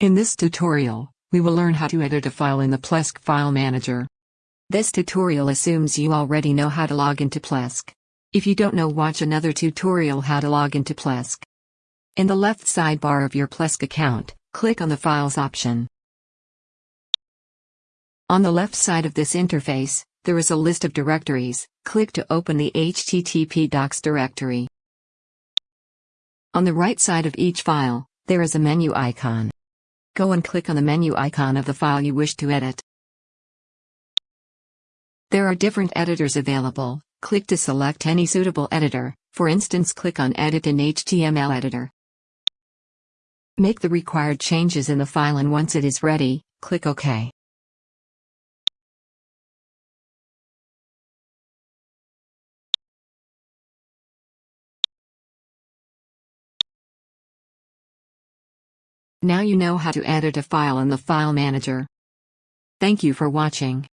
In this tutorial, we will learn how to edit a file in the Plesk File Manager. This tutorial assumes you already know how to log into Plesk. If you don't know watch another tutorial how to log into Plesk. In the left sidebar of your Plesk account, click on the Files option. On the left side of this interface, there is a list of directories, click to open the HTTP docs directory. On the right side of each file, there is a menu icon. Go and click on the menu icon of the file you wish to edit. There are different editors available, click to select any suitable editor, for instance click on Edit in HTML Editor. Make the required changes in the file and once it is ready, click OK. Now you know how to edit a file in the File Manager. Thank you for watching.